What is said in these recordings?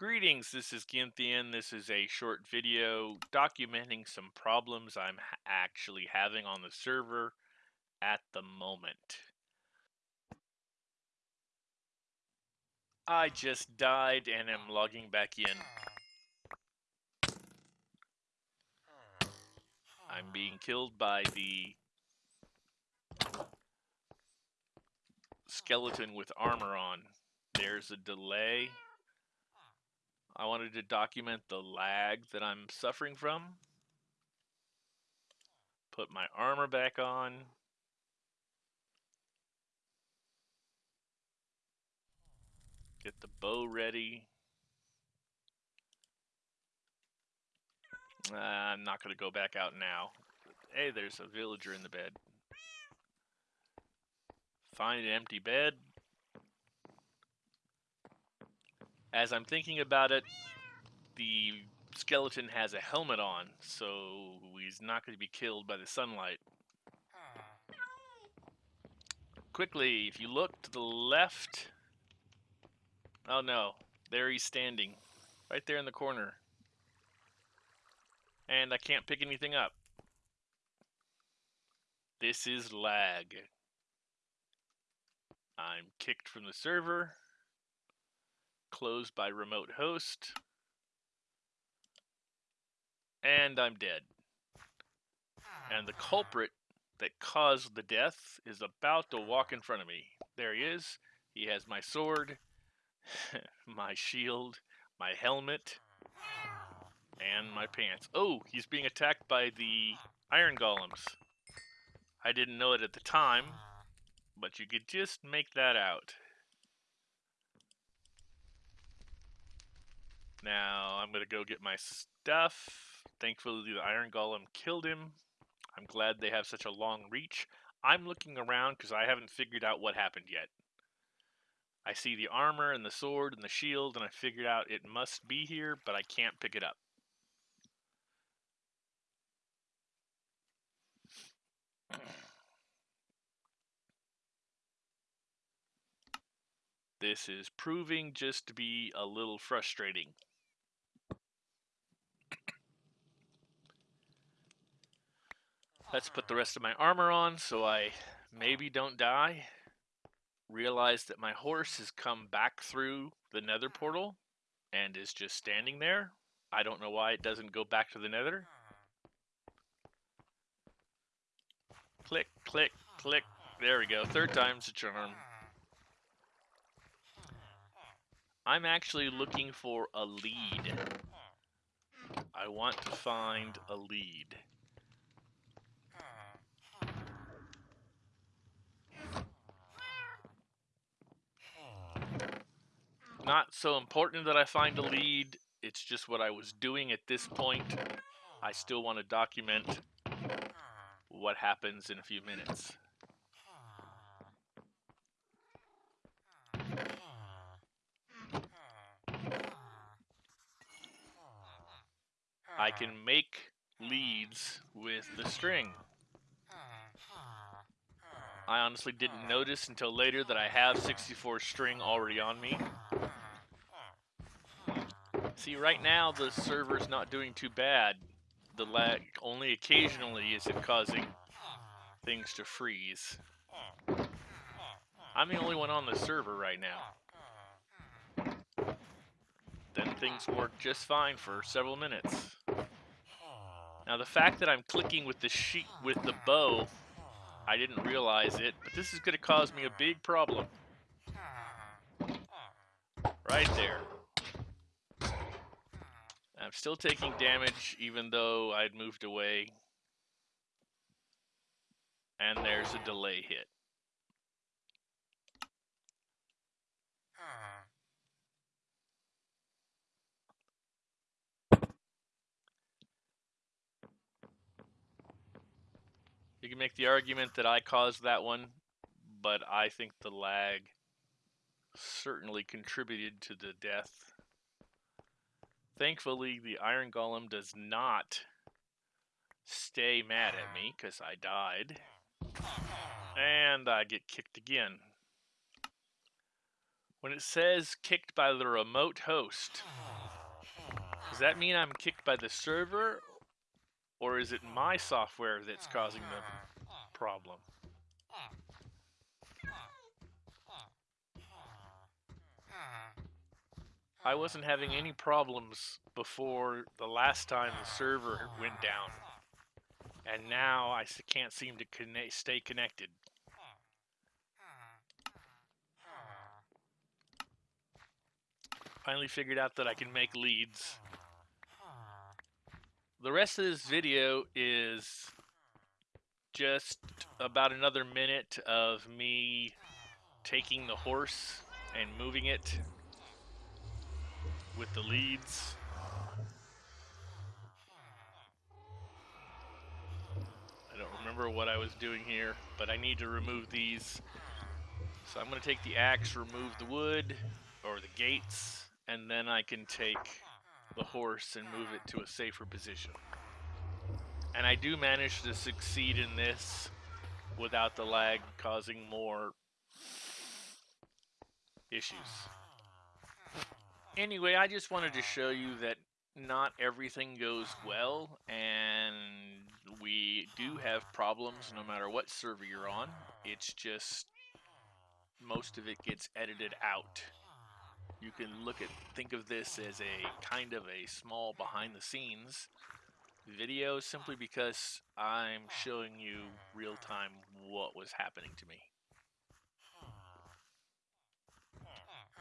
Greetings, this is Ginthian. This is a short video documenting some problems I'm actually having on the server at the moment. I just died and am logging back in. I'm being killed by the skeleton with armor on. There's a delay. I wanted to document the lag that I'm suffering from. Put my armor back on. Get the bow ready. Uh, I'm not going to go back out now. Hey, there's a villager in the bed. Find an empty bed. As I'm thinking about it, the skeleton has a helmet on, so he's not going to be killed by the sunlight. Quickly, if you look to the left... Oh no, there he's standing. Right there in the corner. And I can't pick anything up. This is lag. I'm kicked from the server closed by remote host. And I'm dead. And the culprit that caused the death is about to walk in front of me. There he is. He has my sword, my shield, my helmet, and my pants. Oh, he's being attacked by the iron golems. I didn't know it at the time, but you could just make that out. Now I'm going to go get my stuff. Thankfully, the Iron Golem killed him. I'm glad they have such a long reach. I'm looking around because I haven't figured out what happened yet. I see the armor and the sword and the shield, and I figured out it must be here, but I can't pick it up. This is proving just to be a little frustrating. Let's put the rest of my armor on so I maybe don't die. Realize that my horse has come back through the nether hmm. portal and is just standing there. I don't know why it doesn't go back to the nether. Click, click, click. There we go. Third time's a charm. I'm actually looking for a lead. I want to find a lead. Not so important that I find a lead. It's just what I was doing at this point. I still want to document what happens in a few minutes. I can make leads with the string. I honestly didn't notice until later that I have 64 string already on me. See, right now the server's not doing too bad. The lag, only occasionally is it causing things to freeze. I'm the only one on the server right now. Then things work just fine for several minutes. Now the fact that I'm clicking with the sheet with the bow, I didn't realize it, but this is going to cause me a big problem. Right there. I'm still taking damage even though I'd moved away. And there's a delay hit. You can make the argument that I caused that one, but I think the lag certainly contributed to the death. Thankfully, the Iron Golem does not stay mad at me because I died. And I get kicked again. When it says kicked by the remote host, does that mean I'm kicked by the server or is it my software that's causing the problem? I wasn't having any problems before the last time the server went down. And now I can't seem to connect, stay connected. Finally figured out that I can make leads. The rest of this video is just about another minute of me taking the horse and moving it with the leads. I don't remember what I was doing here, but I need to remove these. So I'm going to take the axe, remove the wood or the gates, and then I can take the horse and move it to a safer position. And I do manage to succeed in this without the lag causing more issues. Anyway, I just wanted to show you that not everything goes well, and we do have problems no matter what server you're on. It's just most of it gets edited out. You can look at think of this as a kind of a small behind the scenes video simply because I'm showing you real time what was happening to me.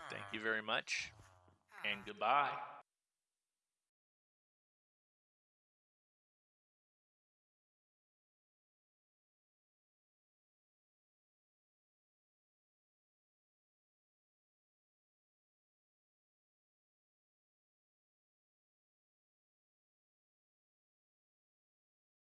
Thank you very much and goodbye.